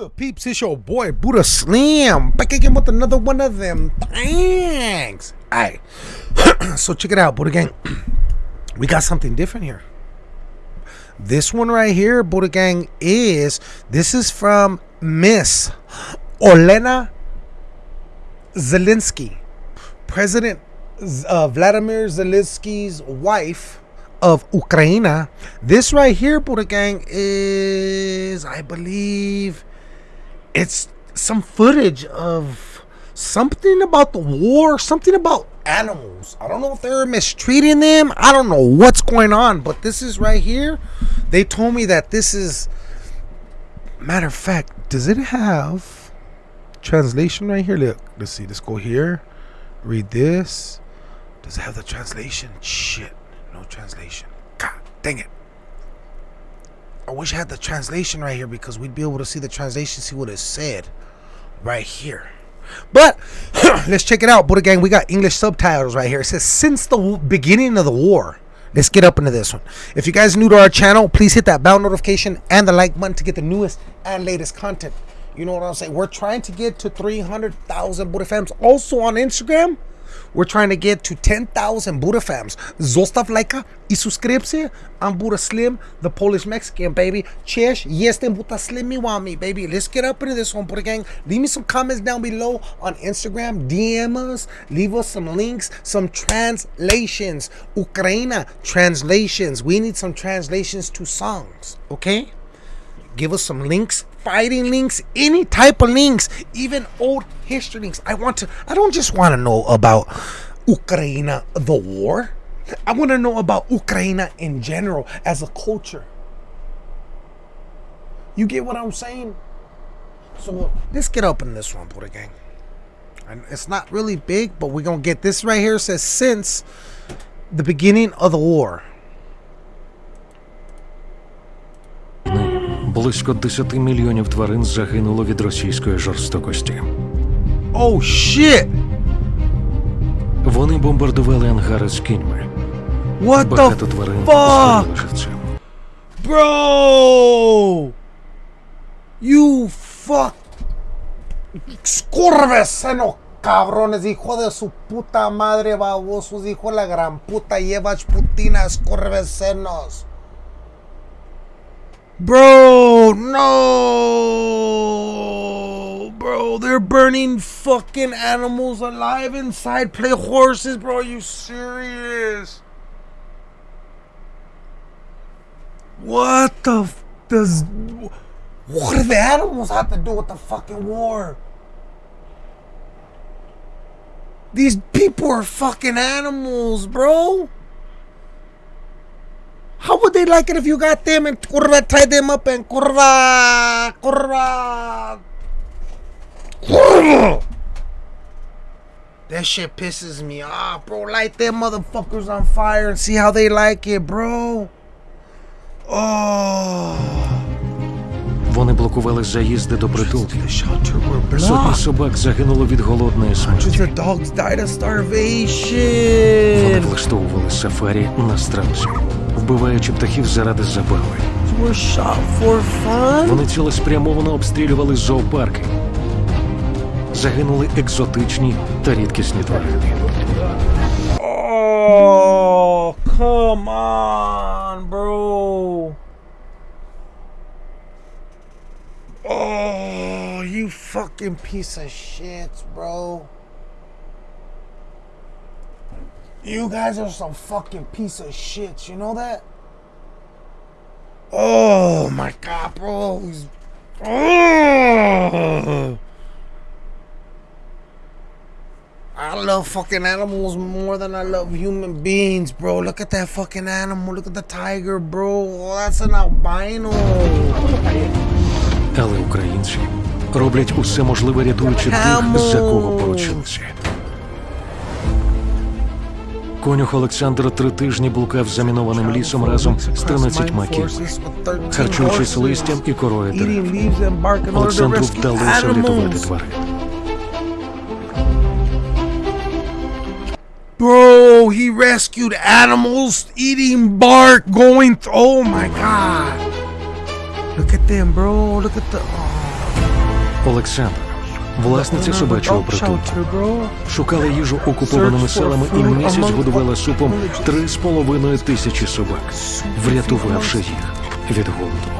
good, peeps? It's your boy Buddha Slim back again with another one of them things. Alright, so check it out, Buddha Gang. we got something different here. This one right here, Buddha Gang, is this is from Miss Olena Zelensky, President uh, Vladimir Zelensky's wife of Ukraine. This right here, Buddha Gang, is, I believe, it's some footage of something about the war, something about animals. I don't know if they're mistreating them. I don't know what's going on, but this is right here. They told me that this is, matter of fact, does it have translation right here? Look, let's see. Let's go here. Read this. Does it have the translation? Shit. No translation. God dang it. I wish I had the translation right here because we'd be able to see the translation, see what it said right here. But let's check it out, Buddha Gang. We got English subtitles right here. It says, since the beginning of the war. Let's get up into this one. If you guys new to our channel, please hit that bell notification and the like button to get the newest and latest content. You know what I'm saying? We're trying to get to 300,000 Buddha fams. Also on Instagram, we're trying to get to 10,000 Buddha fams. Zostaw lajka i uh, subskrypcję. I'm Buddha Slim, the Polish Mexican, baby. Cześć, jestem Buddha Slim Miwami, baby. Let's get up into this one, Buddha gang. Leave me some comments down below on Instagram. DM us. Leave us some links, some translations. Ukraina translations. We need some translations to songs, okay? Give us some links, fighting links, any type of links, even old history links. I want to, I don't just want to know about Ukraine, the war. I want to know about Ukraine in general as a culture. You get what I'm saying? So let's get up in this one, Buddha Gang. And it's not really big, but we're going to get this right here. It says since the beginning of the war. Близько 10 мільйонів тварин загинуло від російської жорстокості. Oh shit! Вони бомбардували ангари з кіньми. What Багато the тварин fuck? згоріли живцем. Bro! You fuck. Scorveseno, cabrones, hijo de su puta madre, babosos, hijo de la gran puta, llevas putinas, corvesenos. Bro, no. Bro, they're burning fucking animals alive inside. Play horses, bro. Are you serious? What the does what do the animals have to do with the fucking war? These people are fucking animals, bro. How would they like it if you got them and curva tied them up and curva curva curva? That shit pisses me off, bro. Light them motherfuckers on fire and see how they like it, bro. Oh. Вони блокували заїзди до притулків. The shelter were Сотні blocked. собак загинуло від голодної Hundreds смерті. of dogs died of Вони starvation. влаштовували сафарі на страусі, Вбиваючи птахів заради забави. Вони цілеспрямовано обстрілювали зоопарки. Загинули екзотичні та рідкісні тварини. Oh, come on, bro. Oh, you fucking piece of shit, bro. You guys are some fucking piece of shit. You know that? Oh my god, bro. Oh. I love fucking animals more than I love human beings, bro. Look at that fucking animal. Look at the tiger, bro. Oh, that's an albino. Але українці роблять усе можливе, рятуючи тих, за кого поручилися. Конюх Олександр три тижні блукав замінованим лісом разом з 13 кіньми. Харчуючись листям і корою дерев. Олександру вдалося врятувати тварин. Bro, he rescued animals eating bark, going th- Oh my god. Look at them, bro. Look at the. Oh. Олександра, власниця собачого притулку, шукала їжу окупованими селами і місяць годувала супом три з половиною тисячі собак, врятувавши їх від голоду.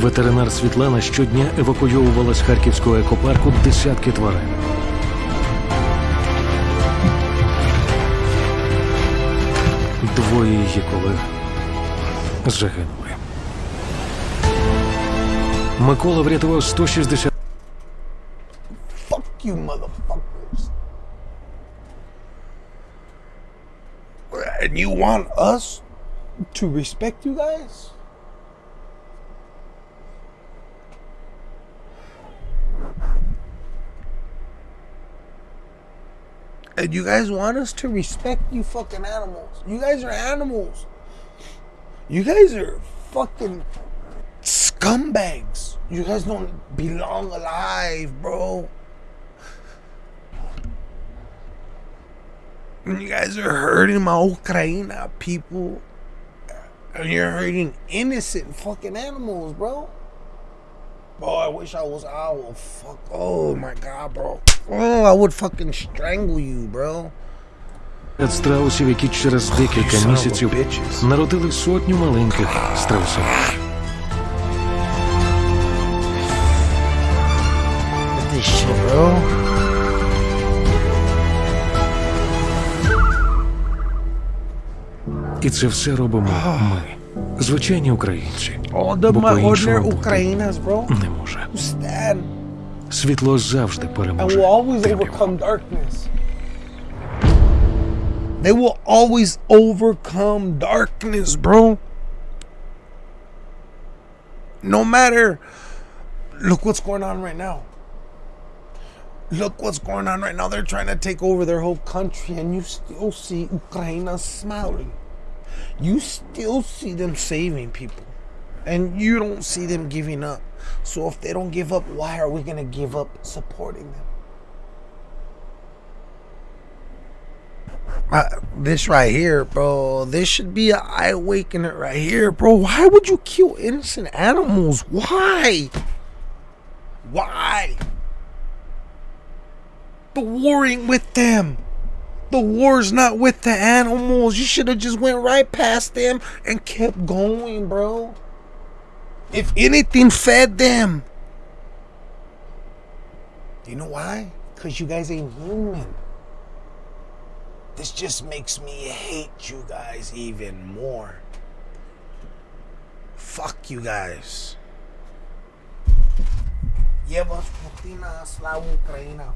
Ветеринар Світлана щодня евакуйовувала з харківського екопарку десятки тварин. Двоє її колег загинули. Микола врятував 160 Fuck you, motherfuckers. And you want us to respect you guys? And you guys want us to respect you fucking animals. You guys are animals. You guys are fucking scumbags. You guys don't belong alive, bro. You guys are hurting my Ukraina people. And you're hurting innocent fucking animals, bro. Bro, I wish I was owl. Fuck. Oh my god, bro. Oh, I would fucking strangle you, bro. страусів, які через декілька місяців народили сотню маленьких страусів. This shit, bro. І це все робимо ми, звичайні українці. All the Бо my по-іншому ordinary бути Ukrainas, bro. не може. Who stand Світло завжди and переможе. will always темряву. overcome darkness. They will always overcome darkness, bro. No matter. Look what's going on right now. Look what's going on right now. They're trying to take over their whole country, and you still see Ukraine smiling. You still see them saving people, and you don't see them giving up. So if they don't give up, why are we going to give up supporting them? Uh, this right here, bro. This should be an eye awakener right here, bro. Why would you kill innocent animals? Why? Why? The warring with them. The war's not with the animals. You should have just went right past them and kept going, bro. If anything fed them. You know why? Because you guys ain't human. This just makes me hate you guys even more. Fuck you guys. Slavu Ukraina.